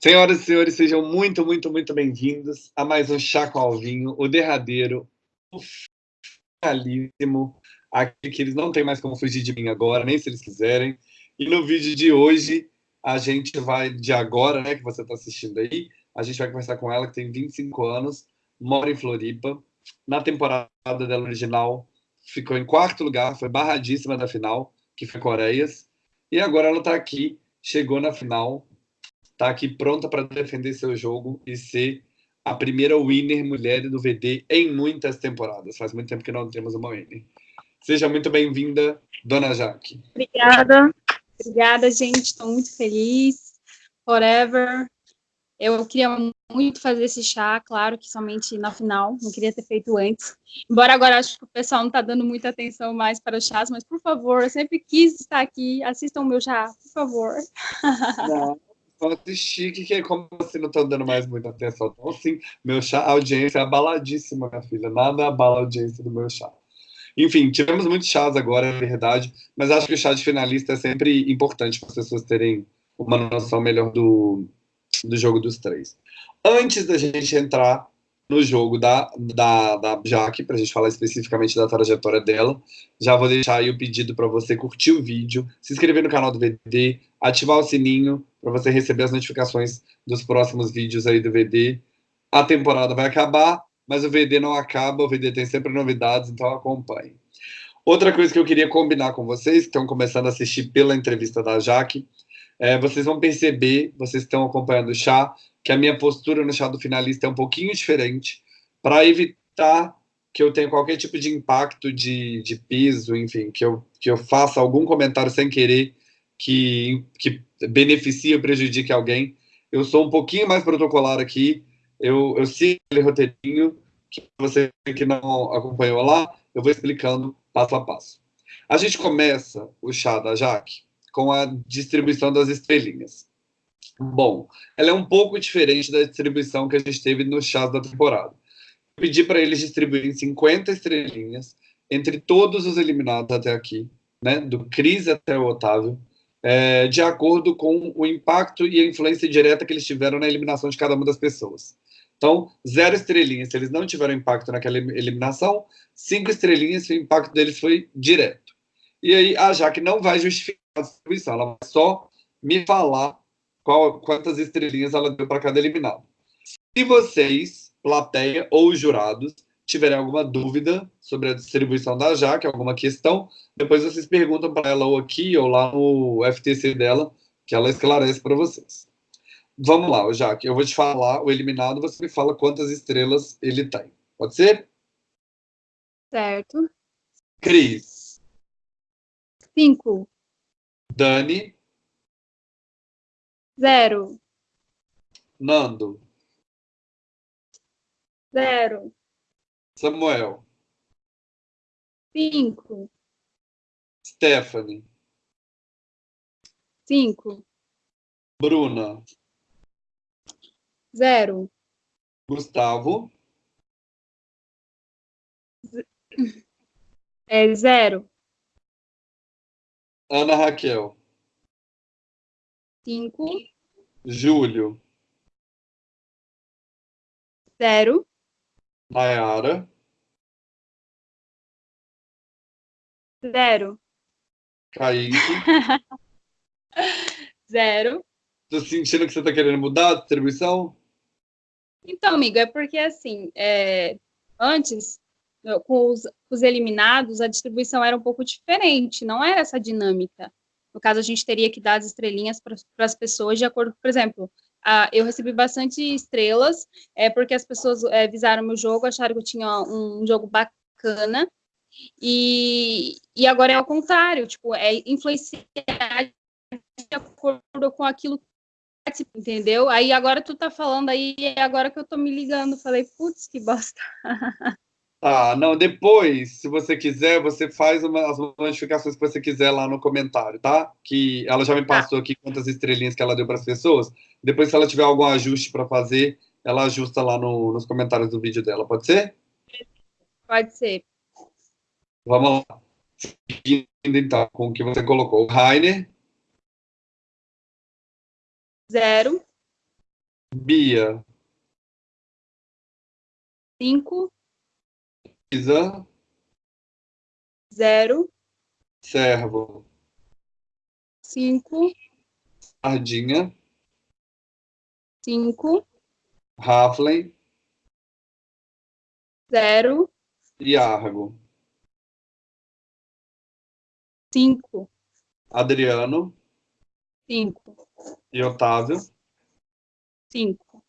Senhoras e senhores, sejam muito, muito, muito bem-vindos a mais um Chá com Alvinho, o derradeiro, o finalíssimo, aquele que eles não têm mais como fugir de mim agora, nem se eles quiserem. E no vídeo de hoje, a gente vai, de agora, né, que você está assistindo aí, a gente vai conversar com ela, que tem 25 anos, mora em Floripa. Na temporada dela original, ficou em quarto lugar, foi barradíssima da final, que foi Coreias. E agora ela está aqui, chegou na final, está aqui pronta para defender seu jogo e ser a primeira winner mulher do VD em muitas temporadas. Faz muito tempo que não temos uma winner. Seja muito bem-vinda, dona Jaque. Obrigada. Obrigada, gente. Estou muito feliz. Forever. Eu queria muito fazer esse chá, claro que somente na final, não queria ter feito antes. Embora agora acho que o pessoal não está dando muita atenção mais para os chás, mas por favor, eu sempre quis estar aqui, assistam o meu chá, por favor. Não, só assistir, que, que como você não está dando mais muita atenção? Então, sim, meu chá, a audiência é abaladíssima, minha filha. Nada abala a audiência do meu chá. Enfim, tivemos muitos chás agora, é verdade, mas acho que o chá de finalista é sempre importante para as pessoas terem uma noção melhor do, do jogo dos três. Antes da gente entrar no jogo da, da, da Jaque, para a gente falar especificamente da trajetória dela. Já vou deixar aí o pedido para você curtir o vídeo, se inscrever no canal do VD, ativar o sininho para você receber as notificações dos próximos vídeos aí do VD. A temporada vai acabar, mas o VD não acaba, o VD tem sempre novidades, então acompanhe. Outra coisa que eu queria combinar com vocês, que estão começando a assistir pela entrevista da Jaque, é, vocês vão perceber, vocês estão acompanhando o chá, que a minha postura no chá do finalista é um pouquinho diferente, para evitar que eu tenha qualquer tipo de impacto de, de piso, enfim, que eu, que eu faça algum comentário sem querer que, que beneficie ou prejudique alguém. Eu sou um pouquinho mais protocolar aqui, eu, eu sigo aquele roteirinho, que você que não acompanhou lá, eu vou explicando passo a passo. A gente começa o chá da Jaque com a distribuição das estrelinhas. Bom, ela é um pouco diferente da distribuição que a gente teve no chás da temporada. Eu pedi para eles distribuírem 50 estrelinhas entre todos os eliminados até aqui, né, do Cris até o Otávio, é, de acordo com o impacto e a influência direta que eles tiveram na eliminação de cada uma das pessoas. Então, zero estrelinhas se eles não tiveram impacto naquela eliminação, cinco estrelinhas se o impacto deles foi direto. E aí a Jaque não vai justificar a distribuição, ela vai só me falar qual, quantas estrelinhas ela deu para cada eliminado. Se vocês, plateia ou jurados, tiverem alguma dúvida sobre a distribuição da Jaque, alguma questão, depois vocês perguntam para ela ou aqui ou lá no FTC dela, que ela esclarece para vocês. Vamos lá, Jaque, eu vou te falar o eliminado, você me fala quantas estrelas ele tem. Pode ser? Certo. Cris. Cinco. Dani. Zero. Nando. Zero. Samuel. Cinco. Stephanie. Cinco. Bruna. Zero. Gustavo. É zero. Ana Raquel. Cinco. Júlio. Zero. Nayara. Zero. Kaique. Zero. Tô sentindo que você tá querendo mudar a distribuição? Então, amigo, é porque assim, é, antes, com os, os, eliminados, a distribuição era um pouco diferente, não era essa dinâmica. No caso, a gente teria que dar as estrelinhas para as pessoas de acordo, por exemplo, a, eu recebi bastante estrelas, é porque as pessoas é, visaram meu jogo, acharam que eu tinha um, jogo bacana, e, e agora é ao contrário, tipo, é influenciar de acordo com aquilo entendeu? Aí agora tu tá falando aí, é agora que eu tô me ligando, falei, putz, que bosta. Tá, não, depois, se você quiser, você faz uma, as modificações que você quiser lá no comentário, tá? Que ela já me tá. passou aqui quantas estrelinhas que ela deu para as pessoas. Depois, se ela tiver algum ajuste para fazer, ela ajusta lá no, nos comentários do vídeo dela, pode ser? Pode ser. Vamos lá. Seguindo, então, com o que você colocou. Rainer. Zero. Bia. Cinco. Isa. Zero. Servo. Cinco. Sardinha. Cinco. Raflin. Zero. E Argo. Cinco. Adriano. Cinco. E Otávio. Cinco.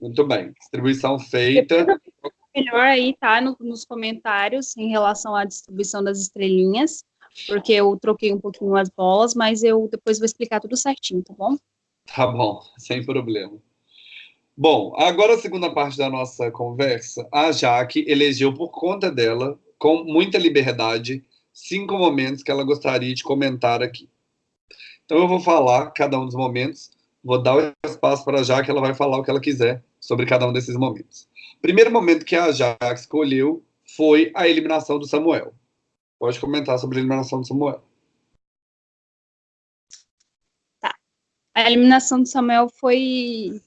Muito bem. Distribuição feita. Melhor aí, tá? No, nos comentários em relação à distribuição das estrelinhas, porque eu troquei um pouquinho as bolas, mas eu depois vou explicar tudo certinho, tá bom? Tá bom, sem problema. Bom, agora a segunda parte da nossa conversa, a Jaque elegeu por conta dela, com muita liberdade, cinco momentos que ela gostaria de comentar aqui. Então eu vou falar cada um dos momentos, vou dar o espaço para a Jaque, ela vai falar o que ela quiser sobre cada um desses momentos. Primeiro momento que a Jaque escolheu foi a eliminação do Samuel. Pode comentar sobre a eliminação do Samuel. Tá. A eliminação do Samuel foi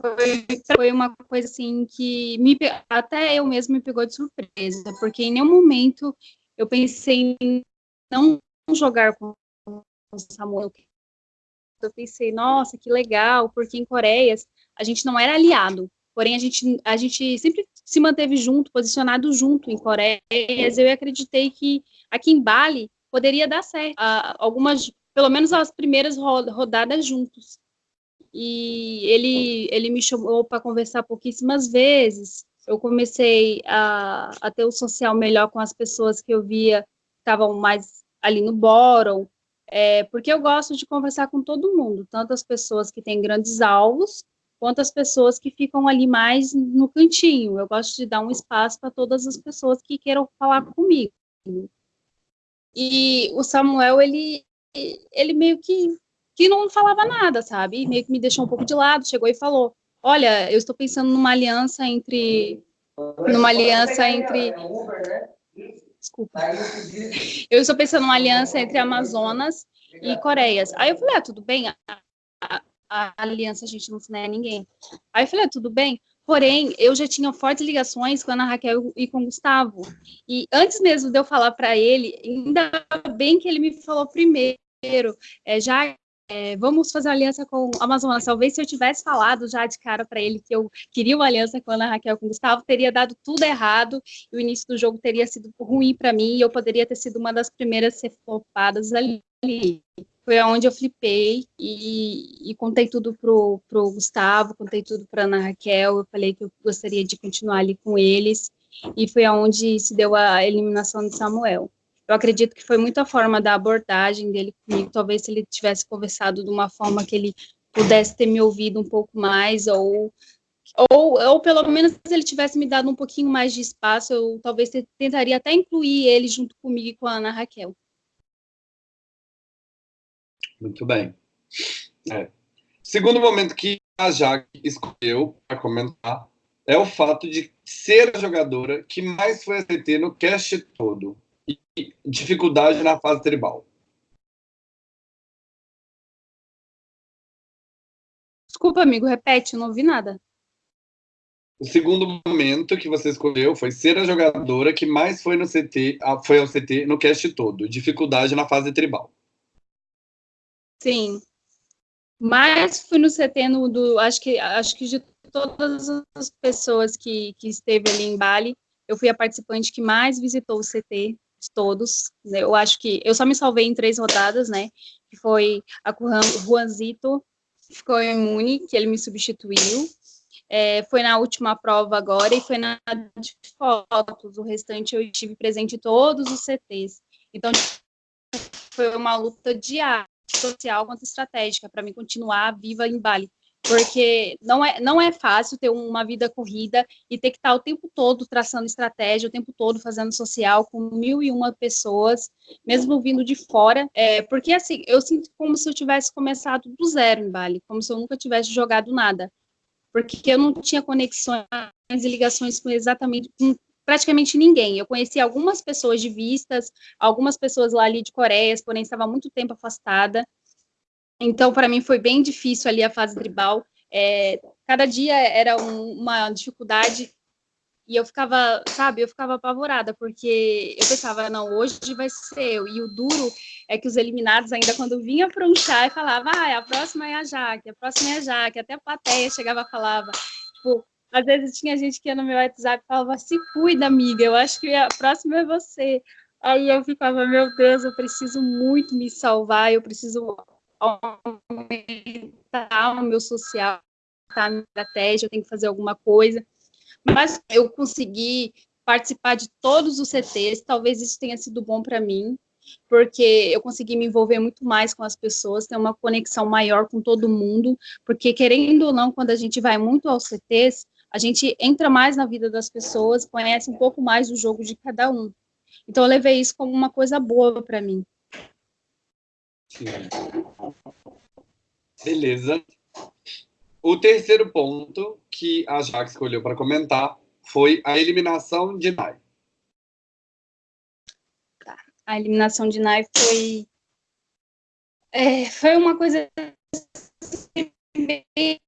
foi, foi uma coisa assim que me, até eu mesmo me pegou de surpresa, porque em nenhum momento eu pensei em não jogar com o Samuel. Eu pensei, nossa, que legal, porque em Coreias a gente não era aliado, porém a gente, a gente sempre se manteve junto, posicionado junto em Coreias. Eu acreditei que aqui em Bali poderia dar certo, algumas, pelo menos as primeiras rodadas juntos e ele, ele me chamou para conversar pouquíssimas vezes. Eu comecei a, a ter o um social melhor com as pessoas que eu via estavam mais ali no bórum, é, porque eu gosto de conversar com todo mundo, tanto as pessoas que têm grandes alvos, quanto as pessoas que ficam ali mais no cantinho. Eu gosto de dar um espaço para todas as pessoas que queiram falar comigo. E o Samuel, ele, ele meio que que não falava nada, sabe? Meio que me deixou um pouco de lado, chegou e falou: Olha, eu estou pensando numa aliança entre. Numa aliança entre. Desculpa. Eu estou pensando numa aliança entre Amazonas e Coreias. Aí eu falei: Ah, tudo bem, a, a, a aliança a gente não se nega a ninguém. Aí eu falei: ah, Tudo bem. Porém, eu já tinha fortes ligações com a Ana Raquel e com o Gustavo. E antes mesmo de eu falar para ele, ainda bem que ele me falou primeiro, é, já é, vamos fazer uma aliança com a Amazonas. Talvez se eu tivesse falado já de cara para ele que eu queria uma aliança com a Ana Raquel com o Gustavo, teria dado tudo errado e o início do jogo teria sido ruim para mim e eu poderia ter sido uma das primeiras a ser flopadas ali. Foi onde eu flipei e, e contei tudo pro, pro Gustavo, contei tudo para Ana Raquel. Eu falei que eu gostaria de continuar ali com eles e foi aonde se deu a eliminação de Samuel eu acredito que foi muito a forma da abordagem dele comigo. Talvez se ele tivesse conversado de uma forma que ele pudesse ter me ouvido um pouco mais, ou, ou, ou pelo menos se ele tivesse me dado um pouquinho mais de espaço, eu talvez tentaria até incluir ele junto comigo e com a Ana Raquel. Muito bem. É. Segundo momento que a Jaque escolheu para comentar é o fato de ser a jogadora que mais foi ACT no cast todo e dificuldade na fase tribal. Desculpa, amigo, repete, eu não ouvi nada. O segundo momento que você escolheu foi ser a jogadora que mais foi no CT, foi ao CT no cast todo, dificuldade na fase tribal. Sim. Mas fui no CT no, do, acho que acho que de todas as pessoas que, que esteve ali em Bali, eu fui a participante que mais visitou o CT de todos. Né? Eu acho que eu só me salvei em três rodadas, né? Que foi a Juanzito, que ficou imune, que ele me substituiu. É, foi na última prova agora e foi na de fotos. O restante eu estive presente em todos os CTs. Então, foi uma luta diária, social quanto estratégica, para mim continuar viva em Bali porque não é, não é fácil ter uma vida corrida e ter que estar o tempo todo traçando estratégia, o tempo todo fazendo social com mil e uma pessoas, mesmo vindo de fora, é, porque assim, eu sinto como se eu tivesse começado do zero em Bali, como se eu nunca tivesse jogado nada, porque eu não tinha conexões e ligações com exatamente com praticamente ninguém. Eu conheci algumas pessoas de vistas, algumas pessoas lá ali de Coreia, porém estava muito tempo afastada, então, para mim, foi bem difícil ali a fase tribal. É, cada dia era um, uma dificuldade e eu ficava, sabe, eu ficava apavorada, porque eu pensava, não, hoje vai ser eu. E o duro é que os eliminados, ainda quando vinha para um chá, falava, ah, a próxima é a Jaque, a próxima é a Jaque, até a plateia chegava e falava, tipo, às vezes tinha gente que ia no meu WhatsApp e falava, se cuida, amiga, eu acho que a próxima é você. Aí eu ficava, meu Deus, eu preciso muito me salvar, eu preciso aumentar o meu social, a minha estratégia, eu tenho que fazer alguma coisa. Mas eu consegui participar de todos os CTs, talvez isso tenha sido bom para mim, porque eu consegui me envolver muito mais com as pessoas, ter uma conexão maior com todo mundo, porque querendo ou não, quando a gente vai muito aos CTs, a gente entra mais na vida das pessoas, conhece um pouco mais do jogo de cada um. Então eu levei isso como uma coisa boa para mim. Sim. Beleza. O terceiro ponto que a Jaque escolheu para comentar foi a eliminação de Nai. Tá. A eliminação de Nai foi é, foi uma coisa bem,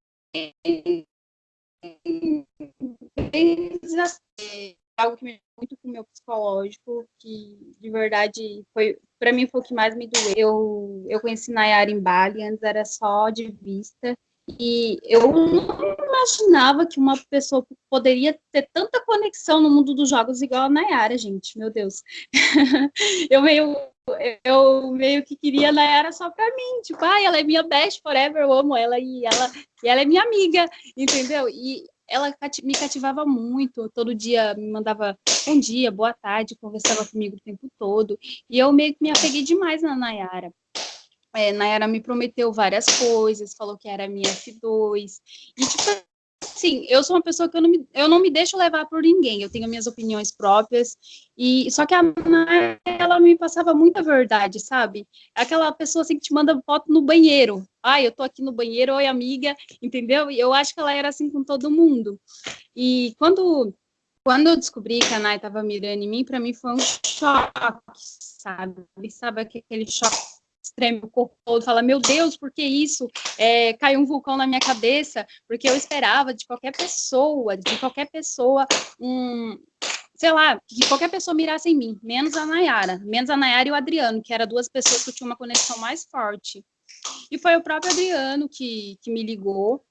bem algo que me muito com o meu psicológico, que de verdade foi para mim foi o que mais me doeu. Eu, eu conheci Nayara em Bali, antes era só de vista, e eu não imaginava que uma pessoa poderia ter tanta conexão no mundo dos jogos igual a Nayara, gente. Meu Deus. eu meio eu meio que queria a Nayara só para mim, tipo, ah, ela é minha best forever, eu amo ela e ela e ela é minha amiga, entendeu? E ela me cativava muito, todo dia me mandava bom dia, boa tarde, conversava comigo o tempo todo, e eu meio que me apeguei demais na Nayara. É, Nayara me prometeu várias coisas, falou que era minha F2. E, tipo assim, eu sou uma pessoa que eu não me, eu não me deixo levar por ninguém. Eu tenho minhas opiniões próprias. E só que a Nayara, ela me passava muita verdade, sabe? Aquela pessoa assim que te manda foto no banheiro. Ai, eu tô aqui no banheiro, oi amiga, entendeu? E eu acho que ela era assim com todo mundo. E quando quando eu descobri que a Nay estava mirando em mim, para mim foi um choque, sabe? Sabe aquele choque treme o corpo todo, fala, meu Deus, por que isso? É, caiu um vulcão na minha cabeça, porque eu esperava de qualquer pessoa, de qualquer pessoa, um, sei lá, que qualquer pessoa mirasse em mim, menos a Nayara, menos a Nayara e o Adriano, que eram duas pessoas que tinham uma conexão mais forte. E foi o próprio Adriano que, que me ligou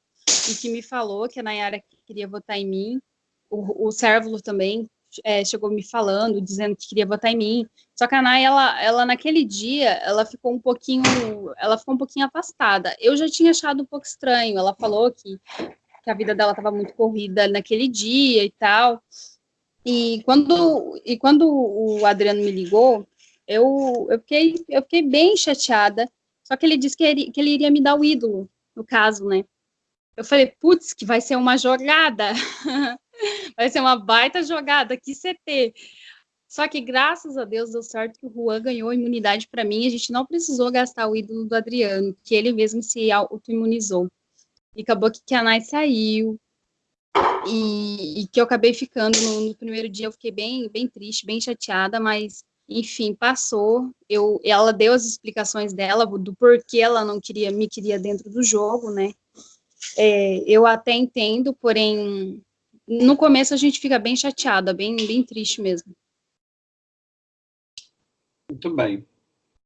e que me falou que a Nayara queria votar em mim, o, o Sérvulo também é, chegou me falando, dizendo que queria votar em mim. Só que a Nay, ela, ela naquele dia, ela ficou um pouquinho, ela ficou um pouquinho afastada. Eu já tinha achado um pouco estranho. Ela falou que, que a vida dela estava muito corrida naquele dia e tal. E quando, e quando o Adriano me ligou, eu, eu, fiquei, eu fiquei bem chateada. Só que ele disse que ele, que ele iria me dar o ídolo, no caso, né? Eu falei, putz, que vai ser uma jogada. Vai ser uma baita jogada, que CT. Só que graças a Deus deu certo que o Juan ganhou imunidade para mim. A gente não precisou gastar o ídolo do Adriano, que ele mesmo se auto-imunizou. E acabou que a Nai saiu. E, e, que eu acabei ficando no, no, primeiro dia. Eu fiquei bem, bem triste, bem chateada, mas enfim, passou. Eu, ela deu as explicações dela do porquê ela não queria me queria dentro do jogo, né? É, eu até entendo, porém no começo a gente fica bem chateada, bem, bem triste mesmo. Muito bem.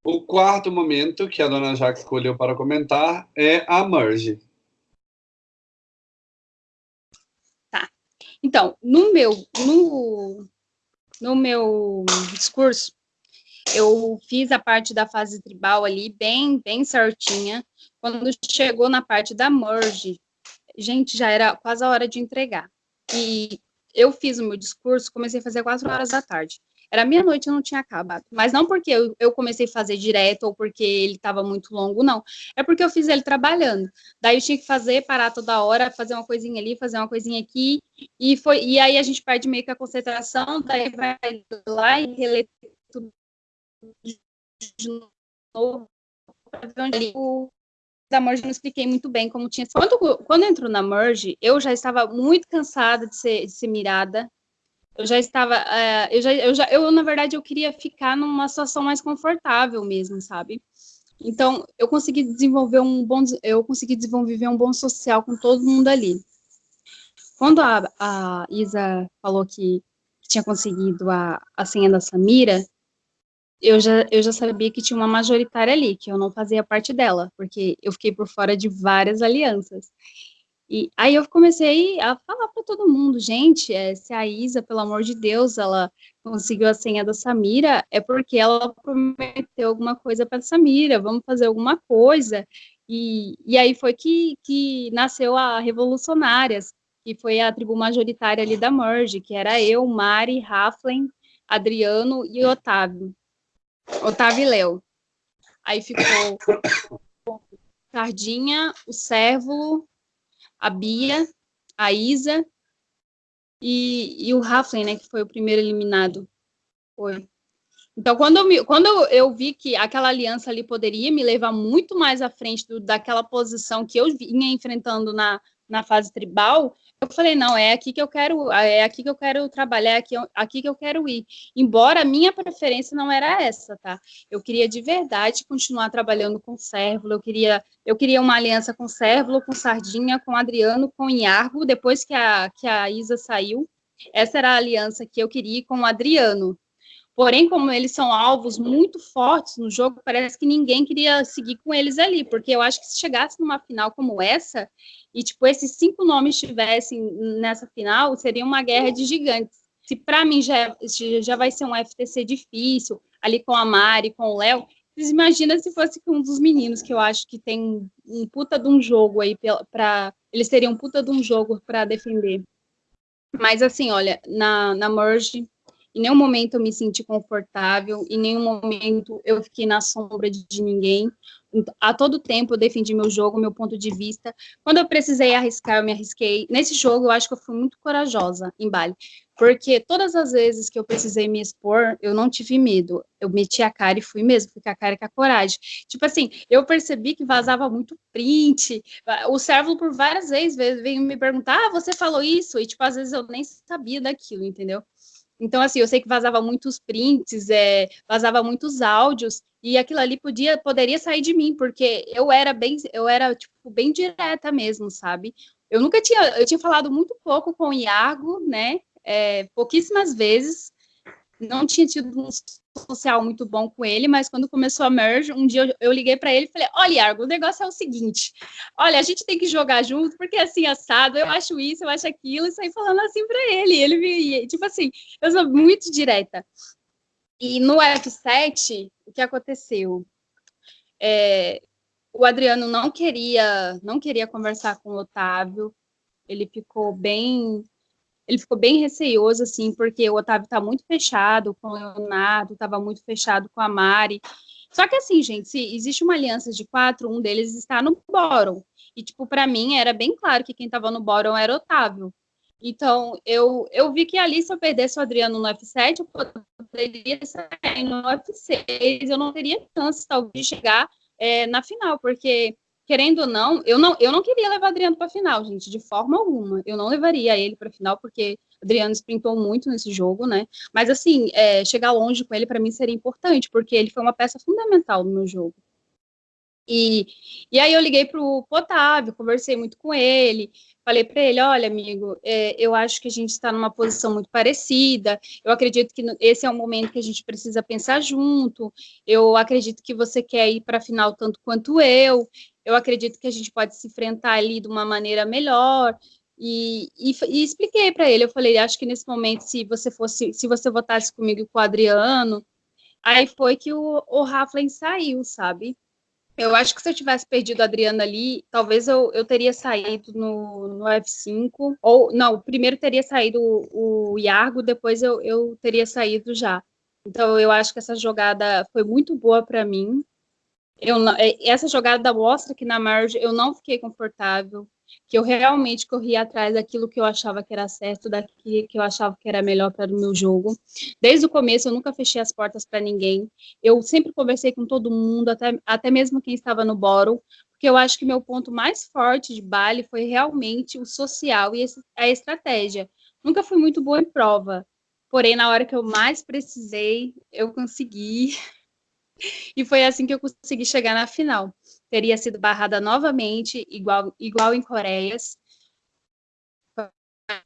O quarto momento que a dona Jaque escolheu para comentar é a merge. Tá. Então, no meu, no, no meu discurso, eu fiz a parte da fase tribal ali bem, bem certinha. Quando chegou na parte da merge, gente, já era quase a hora de entregar. E eu fiz o meu discurso, comecei a fazer quatro horas da tarde. Era meia-noite, eu não tinha acabado. Mas não porque eu, eu comecei a fazer direto ou porque ele estava muito longo, não. É porque eu fiz ele trabalhando. Daí eu tinha que fazer, parar toda hora, fazer uma coisinha ali, fazer uma coisinha aqui. E, foi, e aí a gente perde meio que a concentração, daí vai lá e reler tudo de novo. O da Merge não expliquei muito bem como tinha Quando, quando entrou na Merge, eu já estava muito cansada de ser, de ser mirada. Eu já estava, uh, eu, já, eu já, eu na verdade, eu queria ficar numa situação mais confortável mesmo, sabe? Então, eu consegui desenvolver um bom, eu consegui desenvolver um bom social com todo mundo ali. Quando a, a Isa falou que tinha conseguido a, a senha da Samira, eu já, eu já sabia que tinha uma majoritária ali, que eu não fazia parte dela, porque eu fiquei por fora de várias alianças. E aí eu comecei a falar para todo mundo, gente, é, se a Isa, pelo amor de Deus, ela conseguiu a senha da Samira, é porque ela prometeu alguma coisa para Samira, vamos fazer alguma coisa. E, e aí foi que, que nasceu a Revolucionárias, que foi a tribo majoritária ali da Merge, que era eu, Mari, Raflen, Adriano e Otávio. Otávio e Léo. Aí ficou Sardinha, o Sérvulo, a Bia, a Isa e, e o Raflen, né, que foi o primeiro eliminado. Foi. Então, quando eu, me, quando eu vi que aquela aliança ali poderia me levar muito mais à frente do, daquela posição que eu vinha enfrentando na, na fase tribal, eu falei, não, é aqui que eu quero, é aqui que eu quero trabalhar, é aqui, aqui que eu quero ir. Embora a minha preferência não era essa, tá? Eu queria de verdade continuar trabalhando com Cérvulo, eu queria, eu queria uma aliança com Cérvulo, com Sardinha, com Adriano, com Iargo, depois que a, que a Isa saiu, essa era a aliança que eu queria com o Adriano. Porém, como eles são alvos muito fortes no jogo, parece que ninguém queria seguir com eles ali, porque eu acho que se chegasse numa final como essa, e tipo esses cinco nomes estivessem nessa final, seria uma guerra de gigantes. Se para mim já, já vai ser um FTC difícil, ali com a Mari, com o Léo, vocês imaginam se fosse com um dos meninos, que eu acho que tem um puta de um jogo aí para eles teriam um puta de um jogo para defender. Mas assim, olha, na, na Merge em nenhum momento eu me senti confortável, em nenhum momento eu fiquei na sombra de, de ninguém. A todo tempo eu defendi meu jogo, meu ponto de vista. Quando eu precisei arriscar, eu me arrisquei. Nesse jogo, eu acho que eu fui muito corajosa em Bali, porque todas as vezes que eu precisei me expor, eu não tive medo. Eu meti a cara e fui mesmo, fui com a cara e com a coragem. Tipo assim, eu percebi que vazava muito print. O servo, por várias vezes, veio me perguntar: ah, você falou isso? E, tipo, às vezes eu nem sabia daquilo, entendeu? Então, assim, eu sei que vazava muitos prints, é, vazava muitos áudios, e aquilo ali podia, poderia sair de mim, porque eu era bem, eu era, tipo, bem direta mesmo, sabe? Eu nunca tinha, eu tinha falado muito pouco com o Iago, né? É, pouquíssimas vezes, não tinha tido um social muito bom com ele, mas quando começou a merge, um dia eu, eu liguei para ele e falei: Olha, Argo, o negócio é o seguinte: olha, a gente tem que jogar junto, porque é assim, assado, eu acho isso, eu acho aquilo, e saí falando assim para ele. Ele me, tipo assim, eu sou muito direta. E no F7, o que aconteceu? É, o Adriano não queria, não queria conversar com o Otávio, ele ficou bem ele ficou bem receioso, assim, porque o Otávio tá muito fechado com o Leonardo, estava muito fechado com a Mari. Só que assim, gente, se existe uma aliança de quatro, um deles está no Bórum. E, tipo, para mim era bem claro que quem estava no Bórum era o Otávio. Então, eu, eu vi que ali, se eu perdesse o Adriano no F7, eu poderia sair no F6, eu não teria chance, talvez, de chegar é, na final, porque querendo ou não, eu não, eu não queria levar Adriano para final, gente, de forma alguma. Eu não levaria ele para final, porque Adriano sprintou muito nesse jogo, né? Mas, assim, é, chegar longe com ele, para mim, seria importante, porque ele foi uma peça fundamental no meu jogo. E, e aí eu liguei para o Otávio, conversei muito com ele, falei para ele, olha, amigo, é, eu acho que a gente está numa posição muito parecida, eu acredito que esse é um momento que a gente precisa pensar junto, eu acredito que você quer ir para a final tanto quanto eu, eu acredito que a gente pode se enfrentar ali de uma maneira melhor, e, e, e expliquei para ele, eu falei, acho que nesse momento, se você fosse, se você votasse comigo com o Adriano, aí foi que o, o Raflin saiu, sabe? Eu acho que se eu tivesse perdido a Adriana ali, talvez eu, eu teria saído no, no F5, ou não, primeiro teria saído o, o Iargo, depois eu, eu teria saído já. Então eu acho que essa jogada foi muito boa para mim. Eu, é, essa jogada mostra que na margem eu não fiquei confortável, que eu realmente corri atrás daquilo que eu achava que era certo, daquilo que eu achava que era melhor para o meu jogo. Desde o começo, eu nunca fechei as portas para ninguém. Eu sempre conversei com todo mundo, até, até mesmo quem estava no bórum, porque eu acho que meu ponto mais forte de Bali foi realmente o social e a estratégia. Nunca fui muito boa em prova, porém, na hora que eu mais precisei, eu consegui E foi assim que eu consegui chegar na final. Teria sido barrada novamente, igual, igual em Coreias.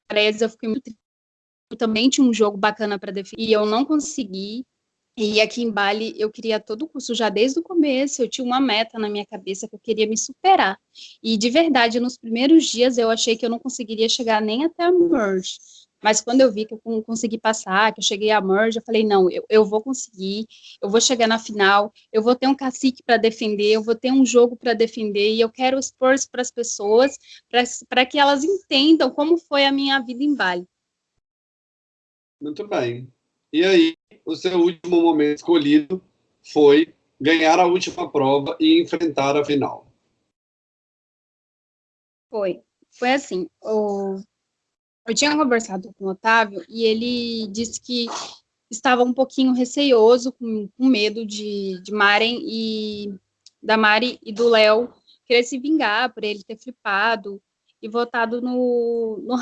Coreias eu fiquei muito também tinha um jogo bacana para definir e eu não consegui. E aqui em Bali eu queria todo curso já desde o começo, eu tinha uma meta na minha cabeça que eu queria me superar. E de verdade, nos primeiros dias eu achei que eu não conseguiria chegar nem até a merge. Mas quando eu vi que eu consegui passar, que eu cheguei a merge, eu falei, não, eu, eu vou conseguir, eu vou chegar na final, eu vou ter um cacique para defender, eu vou ter um jogo para defender, e eu quero expor isso para as pessoas, para que elas entendam como foi a minha vida em Bali. Muito bem. E aí, o seu último momento escolhido foi ganhar a última prova e enfrentar a final. Foi. Foi assim, o... eu tinha conversado com o Otávio e ele disse que estava um pouquinho receioso, com, com medo de, de Maren e da Mari e do Léo querer se vingar por ele ter flipado e votado no, no.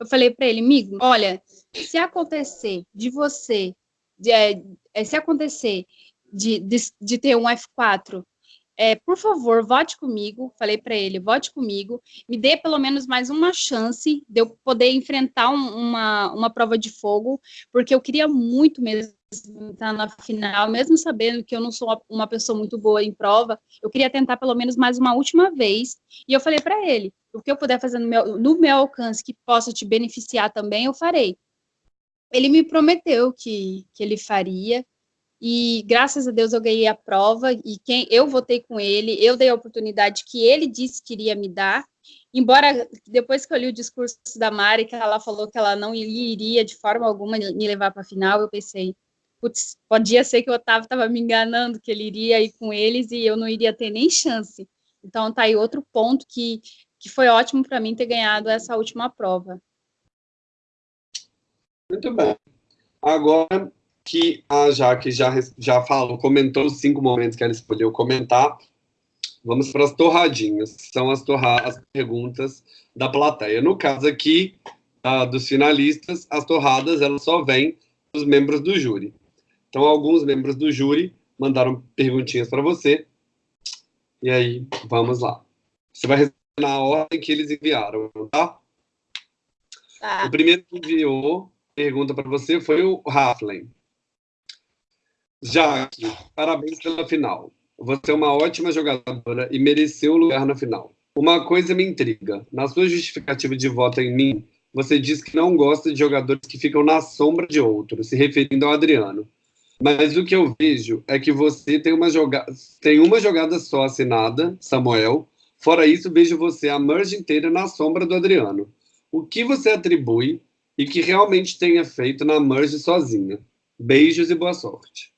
Eu falei para ele, amigo, olha, se acontecer de você, de, é, é, se acontecer de, de, de ter um F4 é, por favor, vote comigo. Falei para ele, vote comigo. Me dê pelo menos mais uma chance de eu poder enfrentar um, uma, uma prova de fogo, porque eu queria muito mesmo estar na final, mesmo sabendo que eu não sou uma pessoa muito boa em prova, eu queria tentar pelo menos mais uma última vez. E eu falei para ele, o que eu puder fazer no meu, no meu alcance que possa te beneficiar também, eu farei. Ele me prometeu que, que ele faria, e graças a Deus eu ganhei a prova, e quem eu votei com ele, eu dei a oportunidade que ele disse que iria me dar, embora depois que eu li o discurso da Mari, que ela falou que ela não iria de forma alguma me levar para a final, eu pensei, putz, podia ser que o Otávio estava me enganando, que ele iria ir com eles e eu não iria ter nem chance. Então, tá aí outro ponto que, que foi ótimo para mim ter ganhado essa última prova. Muito bem. Agora que a Jaque já, já falou, comentou os cinco momentos que ela escolheu comentar, vamos para as torradinhas. São as, torra as perguntas da plateia. No caso aqui, uh, dos finalistas, as torradas elas só vêm dos membros do júri. Então, alguns membros do júri mandaram perguntinhas para você. E aí, vamos lá. Você vai responder na ordem que eles enviaram, tá? tá. O primeiro que enviou pergunta para você foi o Raflen. Jaque, parabéns pela final. Você é uma ótima jogadora e mereceu o lugar na final. Uma coisa me intriga. Na sua justificativa de voto em mim, você diz que não gosta de jogadores que ficam na sombra de outros, se referindo ao Adriano. Mas o que eu vejo é que você tem uma, joga tem uma jogada só assinada, Samuel. Fora isso, vejo você a merge inteira na sombra do Adriano. O que você atribui e que realmente tenha feito na merge sozinha? Beijos e boa sorte.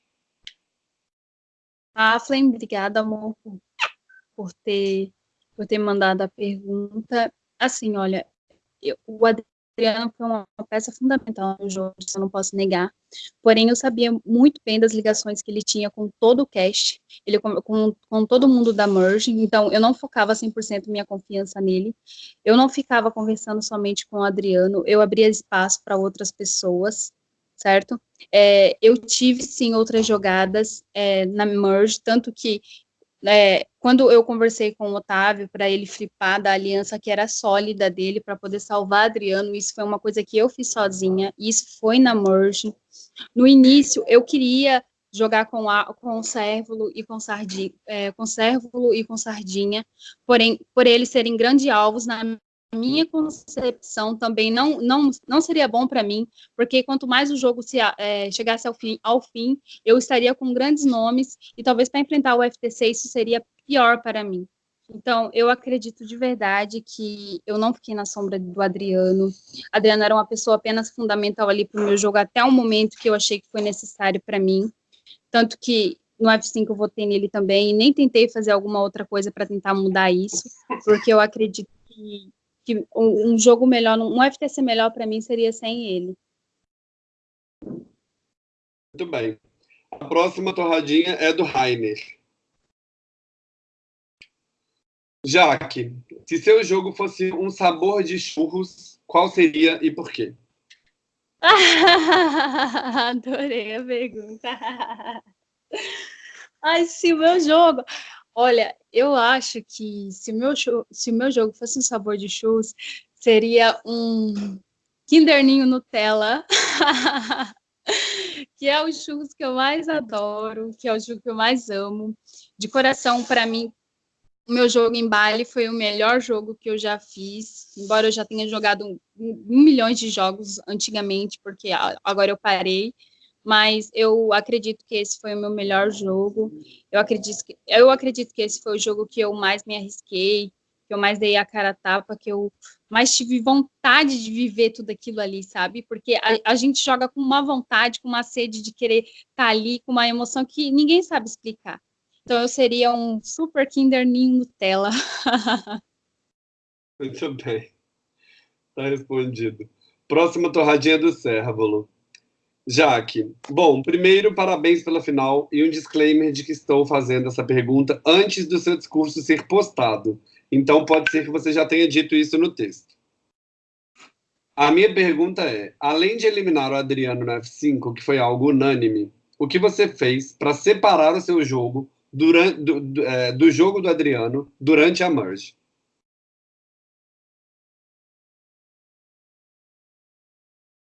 Flame, obrigada, amor, por, por, ter, por ter mandado a pergunta. Assim, olha, eu, o Adriano foi uma peça fundamental no jogo, eu não posso negar. Porém, eu sabia muito bem das ligações que ele tinha com todo o cast, ele com, com, com todo mundo da Merge, então eu não focava 100% minha confiança nele. Eu não ficava conversando somente com o Adriano, eu abria espaço para outras pessoas, certo? É, eu tive, sim, outras jogadas é, na Merge, tanto que é, quando eu conversei com o Otávio para ele flipar da aliança que era sólida dele para poder salvar Adriano, isso foi uma coisa que eu fiz sozinha, isso foi na merge. No início, eu queria jogar com, a, com o Cérvulo e com Sardinha, é, com Cérvulo e com Sardinha, porém, por eles serem grandes alvos, na minha concepção também não, não, não seria bom para mim, porque quanto mais o jogo se, é, chegasse ao fim, ao fim, eu estaria com grandes nomes, e talvez para enfrentar o FTC isso seria pior para mim. Então, eu acredito de verdade que eu não fiquei na sombra do Adriano. Adriano era uma pessoa apenas fundamental ali para o meu jogo, até o momento que eu achei que foi necessário para mim. Tanto que no F5 eu votei nele também, e nem tentei fazer alguma outra coisa para tentar mudar isso, porque eu acredito que que um jogo melhor, um FTC melhor para mim seria sem ele. Muito bem. A próxima torradinha é do Rainer. Jaque, se seu jogo fosse um sabor de churros, qual seria e por quê? Adorei a pergunta. Ai, se o meu jogo... Olha, eu acho que se o meu, se o meu jogo fosse um sabor de churros, seria um Kinderninho Nutella, que é o churros que eu mais adoro, que é o jogo que eu mais amo. De coração, para mim, o meu jogo em Bali foi o melhor jogo que eu já fiz, embora eu já tenha jogado um, um milhão de jogos antigamente, porque agora eu parei, mas eu acredito que esse foi o meu melhor jogo. Eu acredito que, eu acredito que esse foi o jogo que eu mais me arrisquei, que eu mais dei a cara a tapa, que eu mais tive vontade de viver tudo aquilo ali, sabe? Porque a, a gente joga com uma vontade, com uma sede de querer estar tá ali, com uma emoção que ninguém sabe explicar. Então eu seria um super Kinder Ninho Nutella. Muito bem. Está respondido. Próxima torradinha do Cérvulo. Jaque, bom, primeiro, parabéns pela final e um disclaimer de que estou fazendo essa pergunta antes do seu discurso ser postado. Então, pode ser que você já tenha dito isso no texto. A minha pergunta é, além de eliminar o Adriano no F5, que foi algo unânime, o que você fez para separar o seu jogo durante, do, é, do jogo do Adriano durante a merge?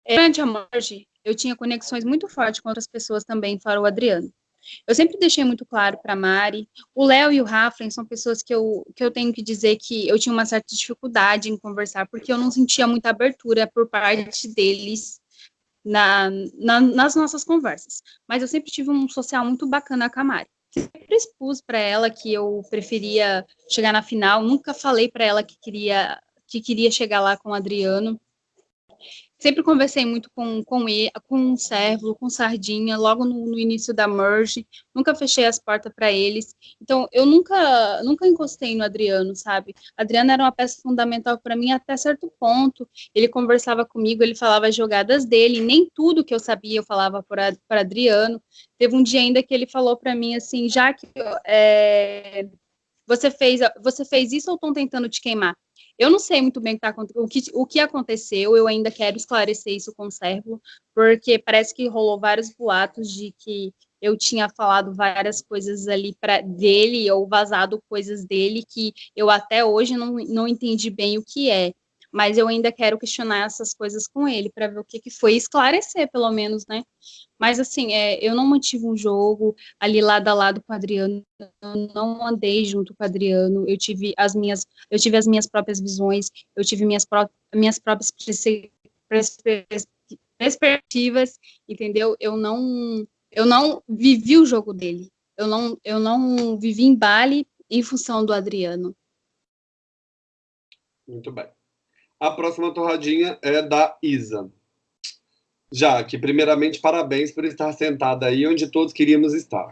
Durante a merge, eu tinha conexões muito fortes com outras pessoas também, fora o Adriano. Eu sempre deixei muito claro para Mari, o Léo e o Raflen são pessoas que eu, que eu tenho que dizer que eu tinha uma certa dificuldade em conversar, porque eu não sentia muita abertura por parte deles na, na, nas nossas conversas. Mas eu sempre tive um social muito bacana com a Mari. Sempre expus para ela que eu preferia chegar na final, nunca falei para ela que queria, que queria chegar lá com o Adriano, Sempre conversei muito com, com, ele, com o Servo, com Sardinha, logo no, no, início da merge, nunca fechei as portas para eles. Então, eu nunca, nunca encostei no Adriano, sabe? Adriano era uma peça fundamental para mim até certo ponto. Ele conversava comigo, ele falava as jogadas dele, nem tudo que eu sabia eu falava para Adriano. Teve um dia ainda que ele falou para mim assim, já que é, você fez, você fez isso ou estão tentando te queimar? Eu não sei muito bem o que, tá, o, que, o que aconteceu, eu ainda quero esclarecer isso com o Servo, porque parece que rolou vários boatos de que eu tinha falado várias coisas ali para dele, ou vazado coisas dele que eu até hoje não, não entendi bem o que é mas eu ainda quero questionar essas coisas com ele para ver o que, que foi, esclarecer pelo menos, né? Mas assim, é, eu não mantive um jogo ali lado a lado com o Adriano, eu não andei junto com o Adriano, eu tive as minhas, eu tive as minhas próprias visões, eu tive minhas, pró minhas próprias perspectivas, entendeu? Eu não, eu não vivi o jogo dele, eu não, eu não vivi em Bali em função do Adriano. Muito bem. A próxima torradinha é da Isa. Jaque, primeiramente, parabéns por estar sentada aí onde todos queríamos estar.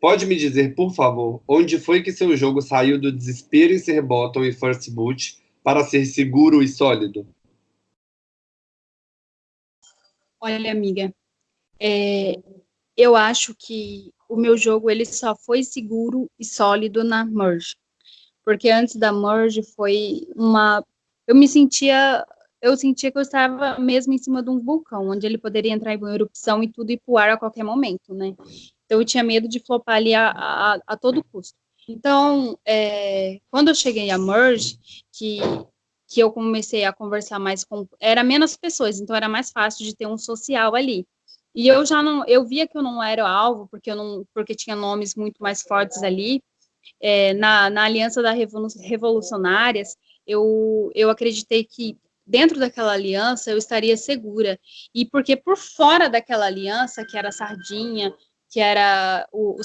Pode me dizer, por favor, onde foi que seu jogo saiu do desespero em ser bottom e first boot para ser seguro e sólido? Olha, amiga, é, eu acho que o meu jogo ele só foi seguro e sólido na merge, porque antes da merge foi uma eu me sentia, eu sentia que eu estava mesmo em cima de um vulcão, onde ele poderia entrar em erupção e tudo ir pro ar a qualquer momento, né? Então eu tinha medo de flopar ali a, a, a todo custo. Então, é, quando eu cheguei a Merge, que, que eu comecei a conversar mais com... Era menos pessoas, então era mais fácil de ter um social ali. E eu já não... Eu via que eu não era alvo, porque, eu não, porque tinha nomes muito mais fortes ali. É, na, na Aliança das Revolucionárias, eu, eu acreditei que dentro daquela aliança eu estaria segura. E porque por fora daquela aliança, que era a Sardinha, que era o, o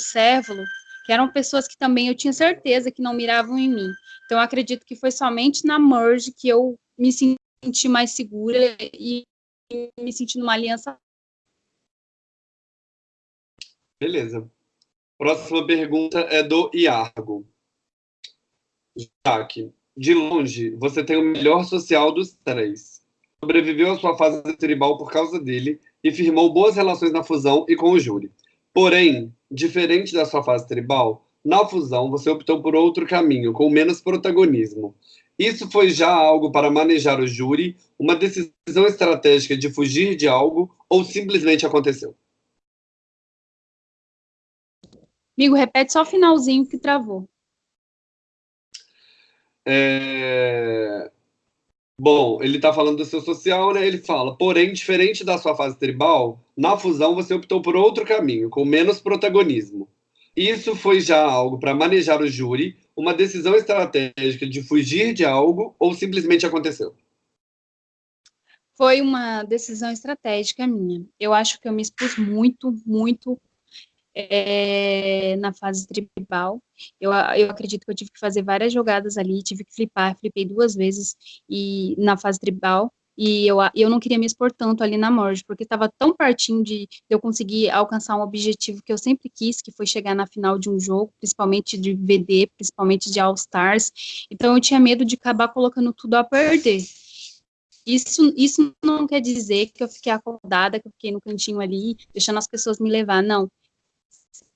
que eram pessoas que também eu tinha certeza que não miravam em mim. Então, eu acredito que foi somente na Merge que eu me senti mais segura e me senti numa aliança. Beleza. Próxima pergunta é do Iargo. Jaque, de longe, você tem o melhor social dos três. Sobreviveu à sua fase tribal por causa dele e firmou boas relações na fusão e com o júri. Porém, diferente da sua fase tribal, na fusão você optou por outro caminho, com menos protagonismo. Isso foi já algo para manejar o júri, uma decisão estratégica de fugir de algo ou simplesmente aconteceu? Amigo, repete só o finalzinho que travou. É... Bom, ele está falando do seu social, né? Ele fala, porém, diferente da sua fase tribal, na fusão você optou por outro caminho, com menos protagonismo. Isso foi já algo para manejar o júri, uma decisão estratégica de fugir de algo ou simplesmente aconteceu? Foi uma decisão estratégica minha. Eu acho que eu me expus muito, muito é, na fase tribal. Eu, eu acredito que eu tive que fazer várias jogadas ali, tive que flipar, flipei duas vezes e na fase tribal. E eu, eu não queria me expor tanto ali na Merge, porque estava tão pertinho de, de eu conseguir alcançar um objetivo que eu sempre quis, que foi chegar na final de um jogo, principalmente de VD, principalmente de All Stars. Então eu tinha medo de acabar colocando tudo a perder. Isso, isso não quer dizer que eu fiquei acordada, que eu fiquei no cantinho ali, deixando as pessoas me levar, não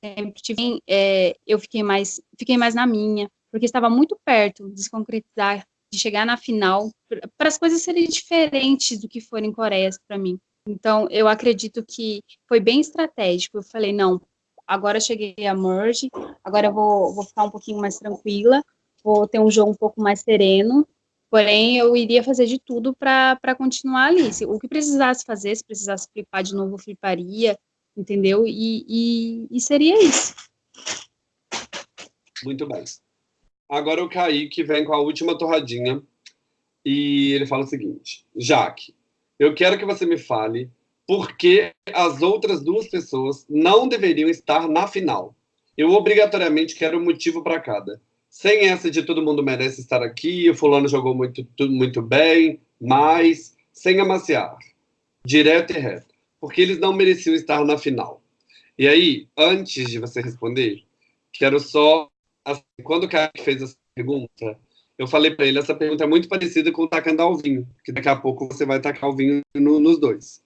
sempre tive, é, eu fiquei mais, fiquei mais na minha, porque estava muito perto de se concretizar, de chegar na final, para as coisas serem diferentes do que foram em Coreia para mim. Então, eu acredito que foi bem estratégico. Eu falei, não, agora cheguei a Merge, agora eu vou, vou ficar um pouquinho mais tranquila, vou ter um jogo um pouco mais sereno, porém, eu iria fazer de tudo para continuar ali. Se, o que precisasse fazer, se precisasse flipar de novo, fliparia, entendeu? E, e, e seria isso. Muito bem. Agora o Kaique vem com a última torradinha e ele fala o seguinte: Jaque, eu quero que você me fale por que as outras duas pessoas não deveriam estar na final. Eu obrigatoriamente quero um motivo para cada. Sem essa de todo mundo merece estar aqui, o fulano jogou muito, muito bem, mas sem amaciar. Direto e reto porque eles não mereciam estar na final. E aí, antes de você responder, quero só. Assim, quando o cara fez essa pergunta, eu falei para ele: essa pergunta é muito parecida com tacando ao vinho, que daqui a pouco você vai tacar o vinho no, nos dois.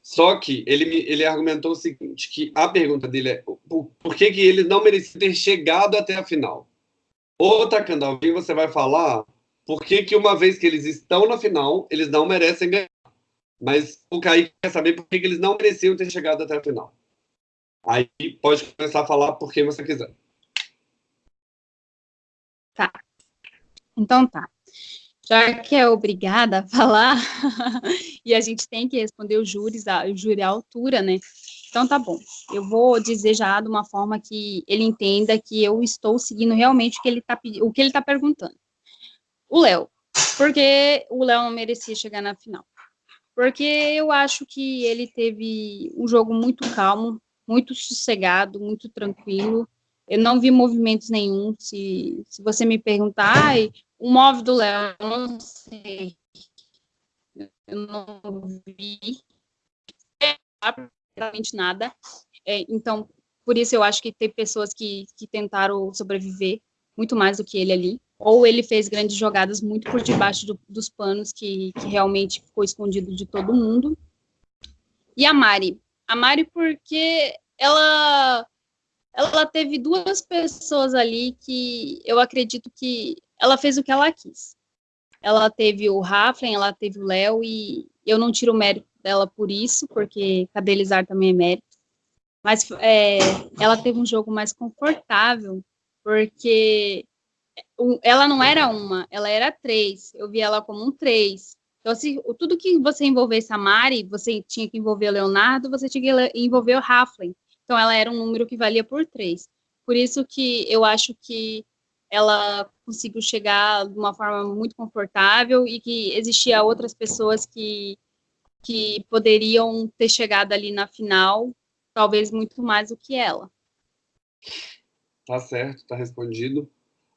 Só que ele, ele argumentou o seguinte: que a pergunta dele é por, por que, que eles não mereciam ter chegado até a final? Ou tacando ao vinho, você vai falar por que, que uma vez que eles estão na final, eles não merecem ganhar. Mas o Kaique quer saber por que eles não mereciam ter chegado até a final. Aí pode começar a falar por quem você quiser. Tá. Então tá. Já que é obrigada a falar, e a gente tem que responder os júris, o júri à altura, né? Então tá bom. Eu vou dizer já de uma forma que ele entenda que eu estou seguindo realmente o que ele tá, o que ele tá perguntando. O Léo. Porque o Léo não merecia chegar na final porque eu acho que ele teve um jogo muito calmo, muito sossegado, muito tranquilo. Eu não vi movimentos nenhum. Se, se você me perguntar, o móvel do Léo, eu não sei. Eu não vi absolutamente nada. É, então, por isso eu acho que tem pessoas que, que tentaram sobreviver muito mais do que ele ali ou ele fez grandes jogadas muito por debaixo do, dos panos, que, que realmente ficou escondido de todo mundo. E a Mari. A Mari, porque ela, ela teve duas pessoas ali que eu acredito que ela fez o que ela quis. Ela teve o Raflen, ela teve o Léo, e eu não tiro o mérito dela por isso, porque Cadelizar também é mérito. Mas é, ela teve um jogo mais confortável, porque ela não era uma, ela era três. Eu vi ela como um três. Então, se tudo que você envolvesse a Mari, você tinha que envolver o Leonardo, você tinha que envolver o Raflin. Então, ela era um número que valia por três. Por isso que eu acho que ela conseguiu chegar de uma forma muito confortável e que existia outras pessoas que, que poderiam ter chegado ali na final, talvez muito mais do que ela. Tá certo, tá respondido.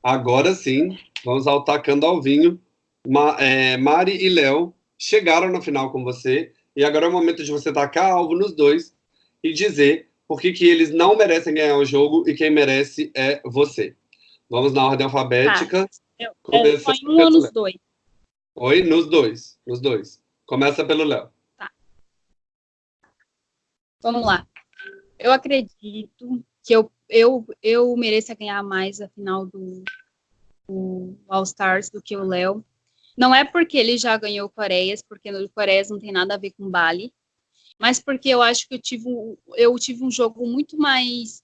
Agora sim, vamos ao Tacando ao Vinho. Ma, é, Mari e Léo chegaram na final com você, e agora é o momento de você tacar alvo nos dois e dizer por que, que eles não merecem ganhar o jogo e quem merece é você. Vamos na ordem alfabética. Eu, eu, foi um ou nos dois? Oi, nos dois. Nos dois. Começa pelo Léo. Tá. Vamos lá. Eu acredito que eu eu, eu mereço ganhar mais a final do, do All Stars do que o Léo. Não é porque ele já ganhou Coreias, porque no Coreias não tem nada a ver com Bali, mas porque eu acho que eu tive, um, eu tive um jogo muito mais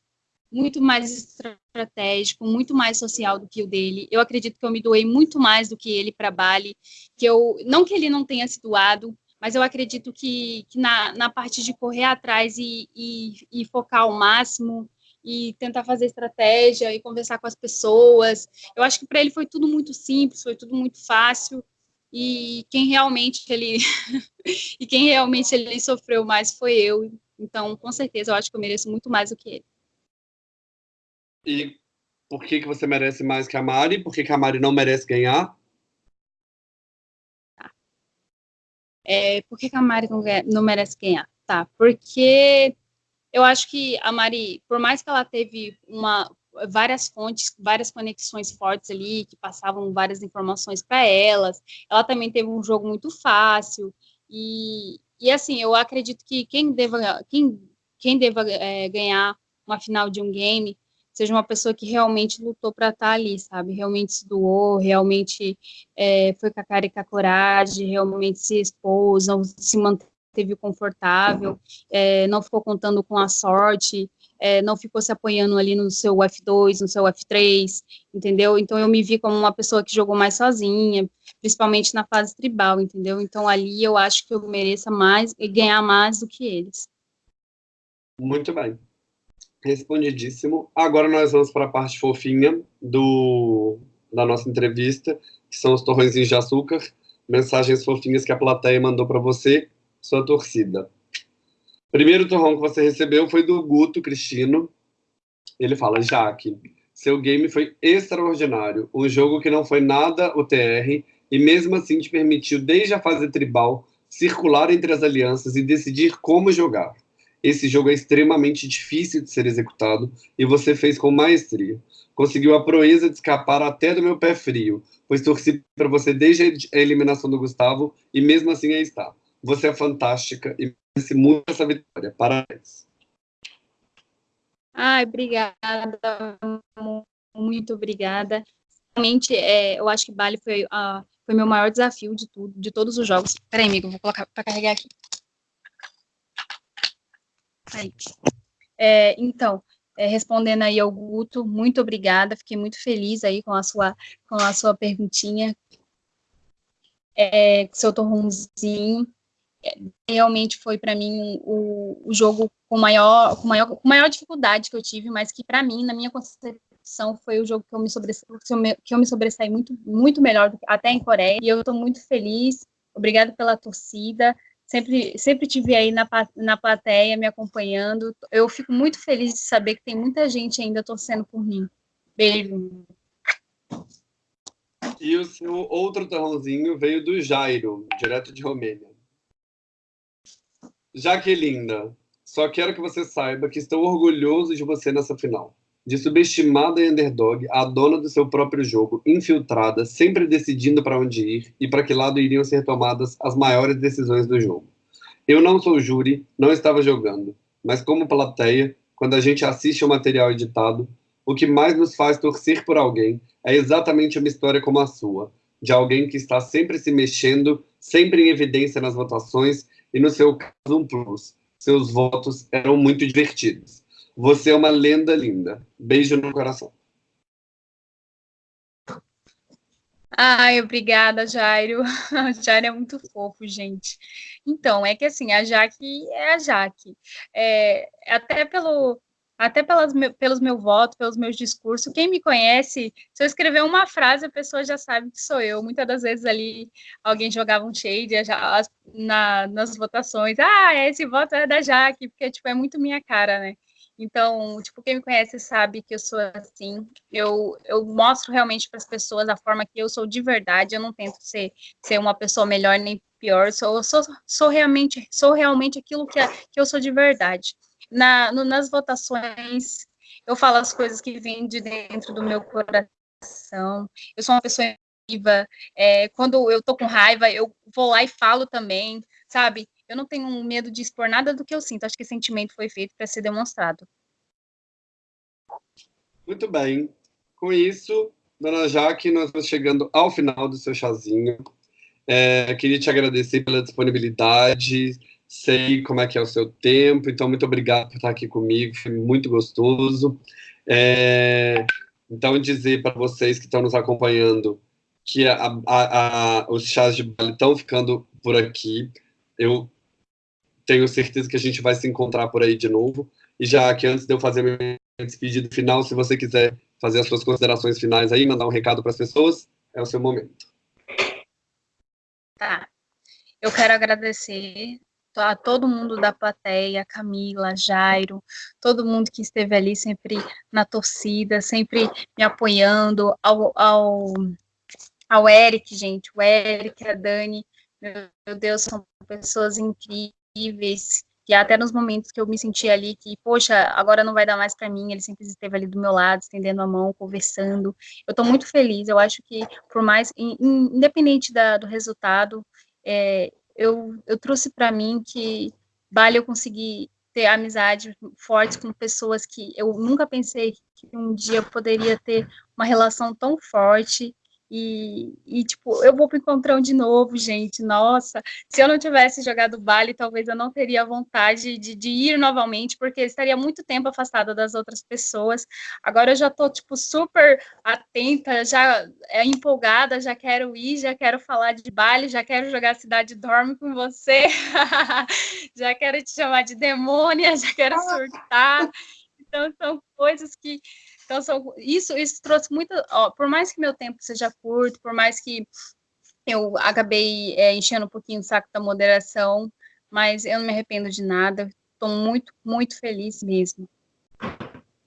muito mais estratégico, muito mais social do que o dele. Eu acredito que eu me doei muito mais do que ele para Bali, que eu não que ele não tenha se doado, mas eu acredito que, que na, na parte de correr atrás e, e, e focar ao máximo e tentar fazer estratégia e conversar com as pessoas. Eu acho que para ele foi tudo muito simples, foi tudo muito fácil. E quem realmente ele e quem realmente ele sofreu mais foi eu. Então, com certeza, eu acho que eu mereço muito mais do que ele. E por que, que você merece mais que a Mari? Por que, que a Mari não merece ganhar? Tá. É, por que, que a Mari não, não merece ganhar? Tá, porque eu acho que a Mari, por mais que ela teve uma, várias fontes, várias conexões fortes ali, que passavam várias informações para elas, ela também teve um jogo muito fácil, e, e assim, eu acredito que quem deva, quem, quem deva é, ganhar uma final de um game seja uma pessoa que realmente lutou para estar tá ali, sabe? Realmente se doou, realmente é, foi com a cara e com a coragem, realmente se expôs, não se manteve confortável, é, não ficou contando com a sorte, é, não ficou se apoiando ali no seu F2, no seu F3, entendeu? Então eu me vi como uma pessoa que jogou mais sozinha, principalmente na fase tribal, entendeu? Então ali eu acho que eu mereça mais e ganhar mais do que eles. Muito bem. Respondidíssimo. Agora nós vamos para a parte fofinha do, da nossa entrevista, que são os torrõezinhos de açúcar, mensagens fofinhas que a plateia mandou para você, sua torcida. Primeiro torrão que você recebeu foi do Guto Cristino. Ele fala, Jaque, seu game foi extraordinário, um jogo que não foi nada o TR, e mesmo assim te permitiu, desde a fase tribal, circular entre as alianças e decidir como jogar. Esse jogo é extremamente difícil de ser executado e você fez com maestria. Conseguiu a proeza de escapar até do meu pé frio, pois torci para você desde a eliminação do Gustavo e mesmo assim aí está. Você é fantástica e merece muito essa vitória. Parabéns. Ai, obrigada. Muito obrigada. Realmente, é, eu acho que Bali foi, uh, foi meu maior desafio de tudo, de todos os jogos. Peraí, amigo, vou colocar para carregar aqui. Aí. É, então, é, respondendo aí ao Guto, muito obrigada, fiquei muito feliz aí com a sua, com a sua perguntinha, é, seu torrãozinho, realmente foi para mim o, o jogo com maior, com, maior, com maior dificuldade que eu tive, mas que para mim, na minha concepção, foi o jogo que eu me sobressaí, que eu me sobressaí muito, muito melhor, até em Coreia, e eu estou muito feliz, obrigada pela torcida, sempre, sempre tive aí na, na plateia me acompanhando. Eu fico muito feliz de saber que tem muita gente ainda torcendo por mim. Beijo. E o seu outro torrãozinho veio do Jairo, direto de Romênia. Jaquelinda, só quero que você saiba que estou orgulhoso de você nessa final. De subestimada e underdog, a dona do seu próprio jogo, infiltrada, sempre decidindo para onde ir e para que lado iriam ser tomadas as maiores decisões do jogo. Eu não sou júri, não estava jogando, mas como plateia, quando a gente assiste o material editado, o que mais nos faz torcer por alguém é exatamente uma história como a sua, de alguém que está sempre se mexendo, sempre em evidência nas votações e, no seu caso, um plus. Seus votos eram muito divertidos. Você é uma lenda linda. Beijo no coração. Ai, obrigada, Jairo. A Jairo é muito fofo, gente. Então, é que assim, a Jaque é a Jaque. É, até pelo, até pelas, pelos meus votos, pelos meus discursos, quem me conhece, se eu escrever uma frase, a pessoa já sabe que sou eu. Muitas das vezes ali alguém jogava um shade já, na, nas votações. Ah, esse voto é da Jaque, porque tipo, é muito minha cara, né? Então, tipo, quem me conhece sabe que eu sou assim. Eu, eu mostro realmente para as pessoas a forma que eu sou de verdade. Eu não tento ser, ser uma pessoa melhor nem pior. Sou, sou, sou realmente sou realmente aquilo que, é, que eu sou de verdade. Na, no, nas votações, eu falo as coisas que vêm de dentro do meu coração. Eu sou uma pessoa viva. É, quando eu tô com raiva, eu vou lá e falo também, sabe? eu não tenho medo de expor nada do que eu sinto. Acho que esse sentimento foi feito para ser demonstrado. Muito bem. Com isso, dona Jaque, nós estamos chegando ao final do seu chazinho. É, queria te agradecer pela disponibilidade, sei como é que é o seu tempo, então muito obrigado por estar aqui comigo, foi muito gostoso. É, então, dizer para vocês que estão nos acompanhando que a, a, a, os chás de Bali estão ficando por aqui. Eu tenho certeza que a gente vai se encontrar por aí de novo. E já que antes de eu fazer minha despedida final, se você quiser fazer as suas considerações finais aí, mandar um recado para as pessoas, é o seu momento. Tá. Eu quero agradecer a todo mundo da plateia, Camila, Jairo, todo mundo que esteve ali sempre na torcida, sempre me apoiando, ao, ao, ao Eric, gente, o Eric, a Dani, meu Deus, são pessoas incríveis, que até nos momentos que eu me senti ali, que, poxa, agora não vai dar mais para mim, ele sempre esteve ali do meu lado, estendendo a mão, conversando. Eu estou muito feliz, eu acho que, por mais, independente da, do resultado, é, eu, eu trouxe para mim que vale eu conseguir ter amizade forte com pessoas que eu nunca pensei que um dia eu poderia ter uma relação tão forte e, e, tipo, eu vou pro encontrão de novo, gente. Nossa, se eu não tivesse jogado Bali, talvez eu não teria vontade de, de ir novamente, porque estaria muito tempo afastada das outras pessoas. Agora eu já tô, tipo, super atenta, já é, empolgada, já quero ir, já quero falar de Bali, já quero jogar Cidade Dorme com você, já quero te chamar de demônia, já quero surtar. Então, são coisas que então, são, isso, isso trouxe muito. Ó, por mais que meu tempo seja curto, por mais que eu acabei é, enchendo um pouquinho o saco da moderação, mas eu não me arrependo de nada. Estou muito, muito feliz mesmo.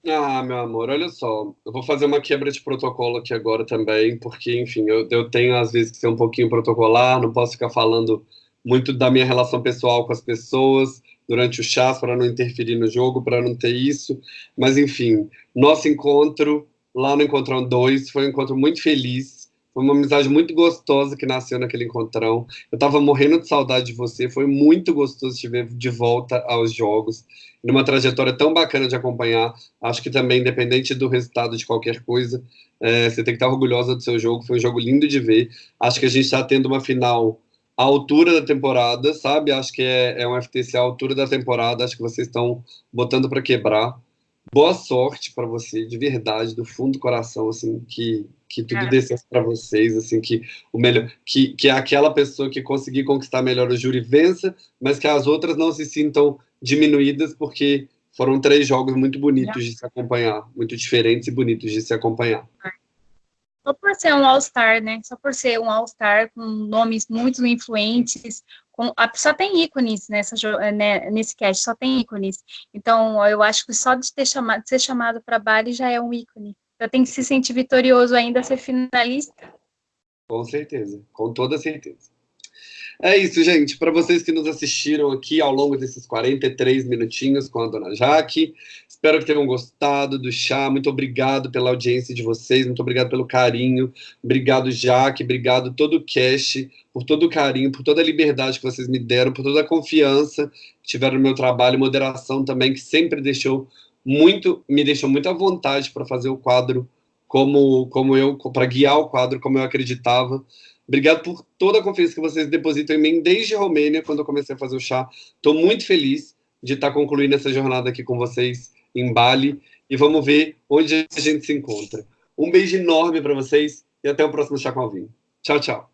Ah, meu amor, olha só, eu vou fazer uma quebra de protocolo aqui agora também, porque, enfim, eu, eu tenho às vezes que ser um pouquinho protocolar, não posso ficar falando muito da minha relação pessoal com as pessoas, durante o chás para não interferir no jogo, para não ter isso. Mas, enfim, nosso encontro lá no Encontrão 2 foi um encontro muito feliz. Foi uma amizade muito gostosa que nasceu naquele encontrão. Eu estava morrendo de saudade de você. Foi muito gostoso te ver de volta aos jogos. Numa trajetória tão bacana de acompanhar. Acho que também, independente do resultado de qualquer coisa, é, você tem que estar orgulhosa do seu jogo. Foi um jogo lindo de ver. Acho que a gente está tendo uma final a altura da temporada, sabe? Acho que é, é um FTC à altura da temporada. Acho que vocês estão botando para quebrar. Boa sorte para você, de verdade, do fundo do coração, assim, que, que tudo dê certo para vocês, assim, que o melhor, que, que aquela pessoa que conseguir conquistar melhor o júri vença, mas que as outras não se sintam diminuídas, porque foram três jogos muito bonitos de se acompanhar, muito diferentes e bonitos de se acompanhar só por ser um All-Star, né? Só por ser um All-Star com nomes muito influentes, com, só tem ícones nessa, né, nesse cast, só tem ícones. Então, eu acho que só de ter chamado, de ser chamado para Bali já é um ícone. Já tem que se sentir vitorioso ainda, ser finalista. Com certeza, com toda certeza. É isso, gente. Para vocês que nos assistiram aqui ao longo desses 43 minutinhos com a dona Jaque, espero que tenham gostado do chá. Muito obrigado pela audiência de vocês, muito obrigado pelo carinho. Obrigado, Jaque, obrigado todo o cast, por todo o carinho, por toda a liberdade que vocês me deram, por toda a confiança que tiveram no meu trabalho, moderação também, que sempre deixou muito, me deixou muito à vontade para fazer o quadro como, como eu, para guiar o quadro como eu acreditava. Obrigado por toda a confiança que vocês depositam em mim desde Romênia, quando eu comecei a fazer o chá. Estou muito feliz de estar concluindo essa jornada aqui com vocês em Bali e vamos ver onde a gente se encontra. Um beijo enorme para vocês e até o próximo Chá com Alvinho. Tchau, tchau.